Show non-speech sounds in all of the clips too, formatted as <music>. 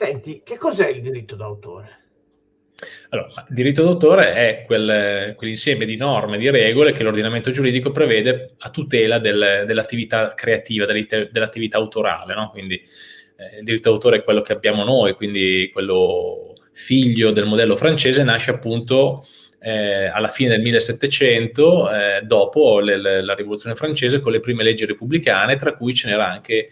Senti, che cos'è il diritto d'autore? Allora, il diritto d'autore è quel, quell'insieme di norme, di regole che l'ordinamento giuridico prevede a tutela del, dell'attività creativa, dell'attività autorale, no? Quindi eh, il diritto d'autore è quello che abbiamo noi, quindi quello figlio del modello francese nasce appunto eh, alla fine del 1700, eh, dopo le, le, la rivoluzione francese, con le prime leggi repubblicane, tra cui ce n'erano anche,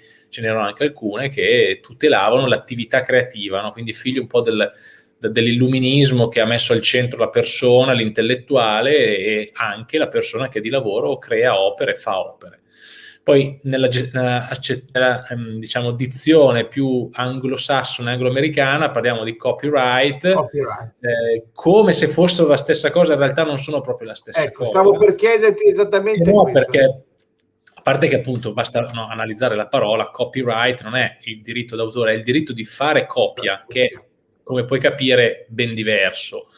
anche, alcune che tutelavano l'attività creativa, no? quindi figlio un po' del, dell'illuminismo che ha messo al centro la persona, l'intellettuale e anche la persona che di lavoro crea opere e fa opere. Poi nella, nella, ehm, diciamo, dizione più anglosassone, anglo-americana, parliamo di copyright, copyright. Eh, come se fossero la stessa cosa, in realtà non sono proprio la stessa ecco, cosa. Stavo per chiederti esattamente no, questo. perché parte che appunto basta no, analizzare la parola, copyright non è il diritto d'autore, è il diritto di fare copia, che come puoi capire ben diverso.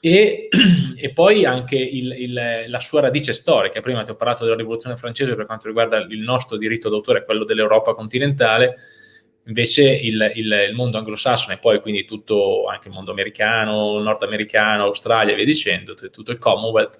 E, <clears throat> e, poi anche il, il, la sua radice storica. Prima ti ho parlato della rivoluzione francese per quanto riguarda il nostro diritto d'autore, quello dell'Europa continentale, invece il, il, mondo anglosassone e poi quindi tutto, anche il mondo americano, nordamericano, Australia e via dicendo, tutto il Commonwealth,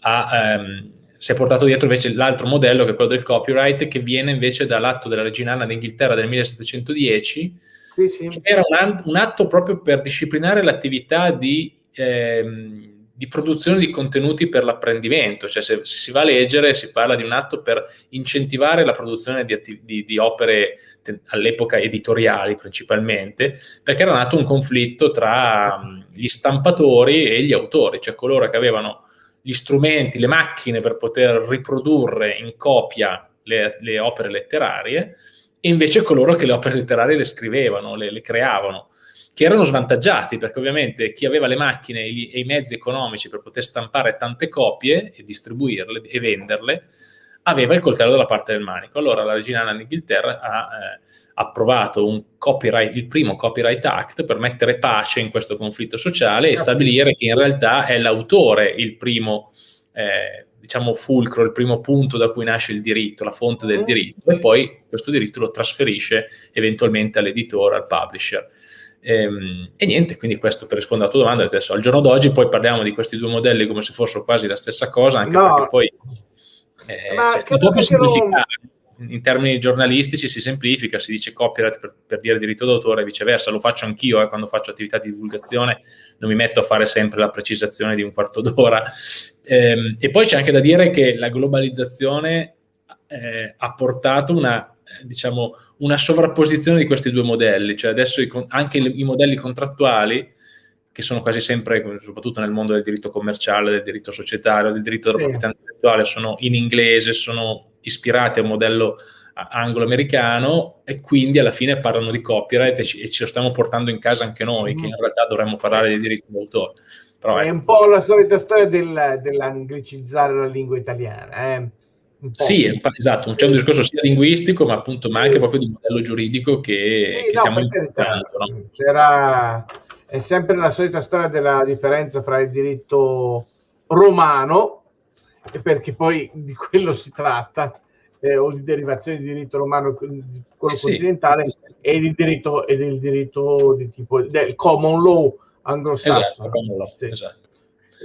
ha, ehm, si è portato dietro invece l'altro modello che è quello del copyright che viene invece dall'atto della regina Anna d'Inghilterra del 1710 sì, sì. che era un, un, atto proprio per disciplinare l'attività di ehm, di produzione di contenuti per l'apprendimento, cioè se, se, si va a leggere si parla di un atto per incentivare la produzione di, di, di opere all'epoca editoriali principalmente, perché era nato un conflitto tra gli stampatori e gli autori, cioè coloro che avevano gli strumenti, le macchine per poter riprodurre in copia le, le opere letterarie e invece coloro che le opere letterarie le scrivevano, le, le creavano che erano svantaggiati perché ovviamente chi aveva le macchine e, gli, e i mezzi economici per poter stampare tante copie e distribuirle e venderle aveva il coltello dalla parte del manico. Allora la regina Anna d'Inghilterra ha eh, approvato il primo Copyright Act per mettere pace in questo conflitto sociale e stabilire che in realtà è l'autore il primo, eh, diciamo, fulcro, il primo punto da cui nasce il diritto, la fonte del mm. diritto, e poi questo diritto lo trasferisce eventualmente all'editore, al publisher. E, ehm, e, niente, quindi questo per rispondere alla tua domanda, adesso al giorno d'oggi poi parliamo di questi due modelli come se fossero quasi la stessa cosa, anche no. perché poi eh, cioè, dopo semplificare. Non... In termini giornalistici si semplifica, si dice copyright per, per dire diritto d'autore e viceversa, lo faccio anch'io eh, quando faccio attività di divulgazione, non mi metto a fare sempre la precisazione di un quarto d'ora. Ehm, e poi c'è anche da dire che la globalizzazione eh, ha portato una diciamo, una sovrapposizione di questi due modelli, cioè adesso i, anche i, i modelli contrattuali, che sono quasi sempre, soprattutto nel mondo del diritto commerciale, del diritto societario, del diritto della proprietà intellettuale, sono in inglese, sono ispirati a un modello anglo-americano e quindi alla fine parlano di copyright e ci, e ce lo stiamo portando in casa anche noi, mm. che in realtà dovremmo parlare di diritto d'autore. Però, è ecco. un po' la solita storia del, dell'anglicizzare la lingua italiana. Eh? Sì, esatto, c'è un discorso sia linguistico, ma appunto, ma anche proprio di modello giuridico che, sì, che no, stiamo imparando. No? C'era, è sempre la solita storia della differenza fra il diritto romano, perché poi di quello si tratta, eh, o di derivazione di diritto romano, quello eh continentale, sì, sì. e il diritto, diritto di tipo del common law anglosassone. Esatto, esatto.